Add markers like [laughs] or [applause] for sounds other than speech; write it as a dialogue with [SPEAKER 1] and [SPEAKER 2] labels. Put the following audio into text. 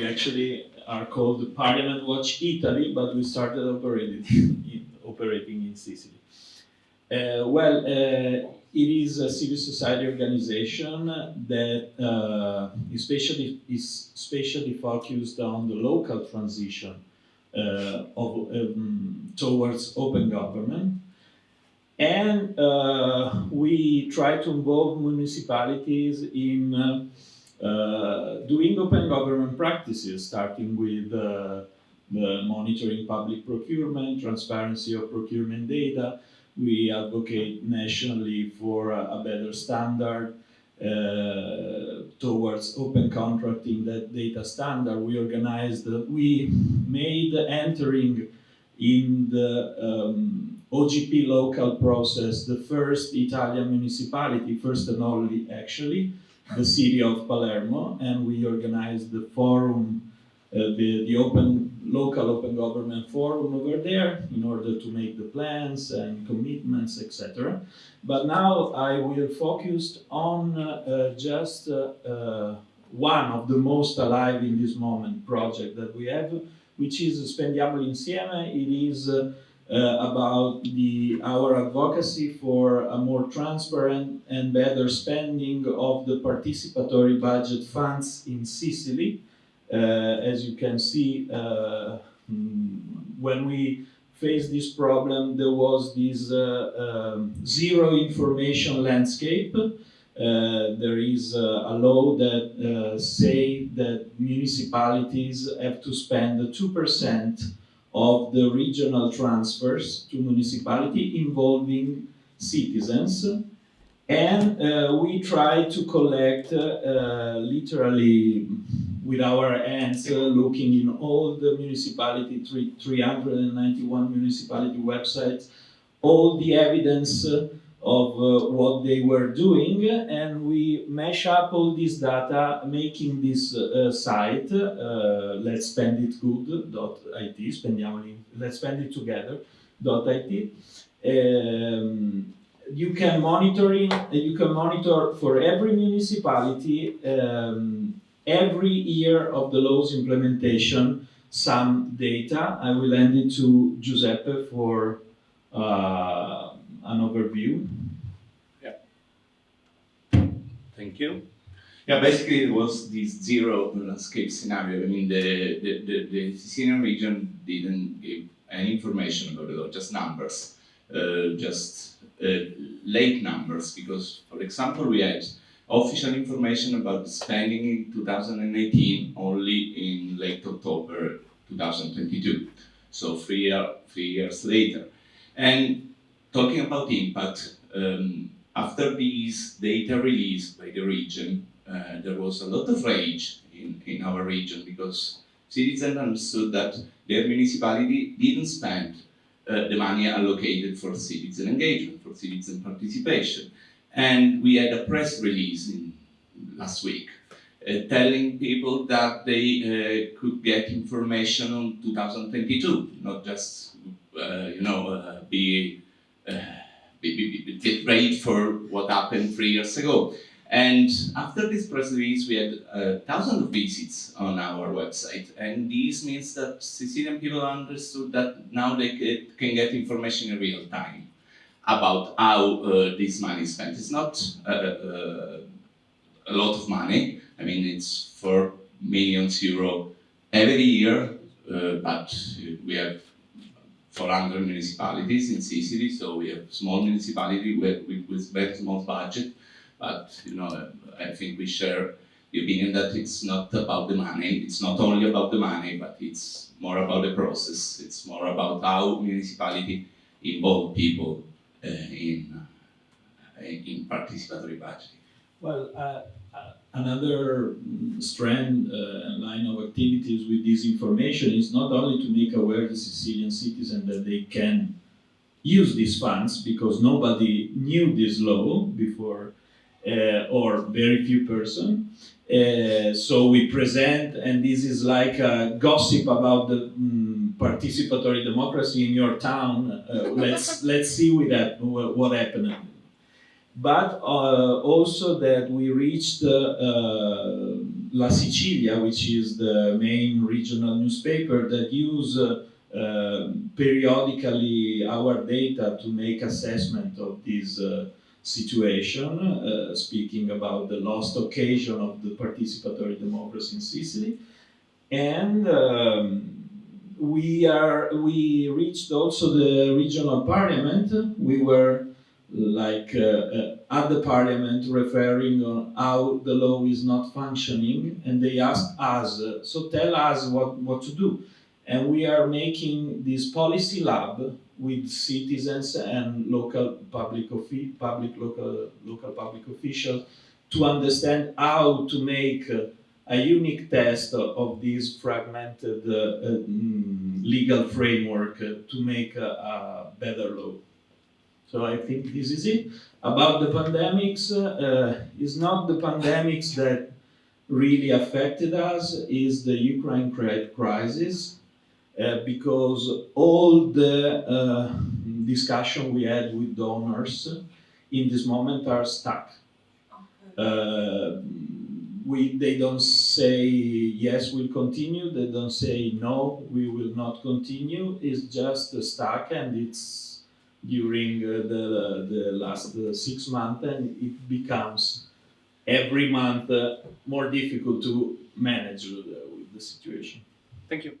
[SPEAKER 1] we actually are called Parliament Watch Italy, but we started operating [laughs] in, operating in Sicily. Uh, well, uh, it is a civil society organization that uh, especially is especially focused on the local transition uh, of, um, towards open government. And uh, we try to involve municipalities in uh, uh, doing open government practices, starting with uh, the monitoring public procurement, transparency of procurement data. We advocate nationally for a, a better standard uh, towards open contracting that data standard. We organized, we made entering in the um, OGP local process the first Italian municipality, first and only actually, the city of Palermo, and we organized the forum uh, the, the open local open government forum over there in order to make the plans and commitments, etc. But now I will focus on uh, just uh, uh, one of the most alive in this moment project that we have, which is Spendiamoli Insieme. It is uh, about the, our advocacy for a more transparent and better spending of the participatory budget funds in Sicily. Uh, as you can see, uh, mm, when we faced this problem, there was this uh, um, zero information landscape. Uh, there is uh, a law that uh, say that municipalities have to spend 2% of the regional transfers to municipality involving citizens. And we try to collect literally with our hands uh, looking in all the municipality, 391 municipality websites, all the evidence uh, of uh, what they were doing and we mash up all this data making this uh, site uh, let's spend it good.it spendiamoli let's spend it together.it um, you can monitoring you can monitor for every municipality um, every year of the law's implementation some data. I will hand it to Giuseppe for uh, an overview.
[SPEAKER 2] Yeah. Thank you. Yeah, basically it was this zero landscape scenario. I mean, the, the, the, the Sicilian region didn't give any information about it, just numbers, uh, just uh, late numbers, because, for example, we had official information about the spending in 2018 only in late October 2022, so three, year, three years later. And talking about impact, um, after this data release by the region, uh, there was a lot of rage in, in our region because citizens understood that their municipality didn't spend uh, the money allocated for citizen engagement, for citizen participation. And we had a press release in, last week uh, telling people that they uh, could get information on 2022, not just, uh, you know, uh, be, uh, be, ready for what happened three years ago. And after this press release, we had uh, thousands of visits on our website. And this means that Sicilian people understood that now they get, can get information in real time about how uh, this money is spent. It's not uh, a lot of money. I mean, it's four millions euro every year, but we have 400 municipalities in Sicily, so we have small municipality with, with, with very small budget. But you know, I think we share the opinion that it's not about the money. It's not only about the money, but it's more about the process. It's more about how municipality involve people uh, in, uh, in participatory budgeting?
[SPEAKER 1] Well, uh, another strand of activities with this information is not only to make aware the Sicilian citizen that they can use these funds because nobody knew this law before uh, or very few person. Uh, so we present, and this is like a gossip about the mm, participatory democracy in your town. Uh, let's [laughs] let's see with that what happened. But uh, also that we reached uh, La Sicilia, which is the main regional newspaper that use uh, periodically our data to make assessment of this uh, situation, uh, speaking about the lost occasion of the participatory democracy in Sicily. And um, we are we reached also the regional parliament. We were like uh, uh, at the parliament referring on how the law is not functioning, and they asked us, uh, so tell us what, what to do. And we are making this policy lab with citizens and local public public local local public officials to understand how to make a unique test of, this fragmented uh, uh, mm, legal framework to make a, a better law. So I think this is it. About the pandemics, uh, it's not the pandemics that really affected us, is the Ukraine crisis, uh, because all the uh, discussion we had with donors in this moment are stuck. Uh, we, they don't say yes, we'll continue. They don't say no, we will not continue. It's just stuck, and it's during uh, the the last uh, six months, and it becomes every month uh, more difficult to manage uh, with the situation.
[SPEAKER 3] Thank you.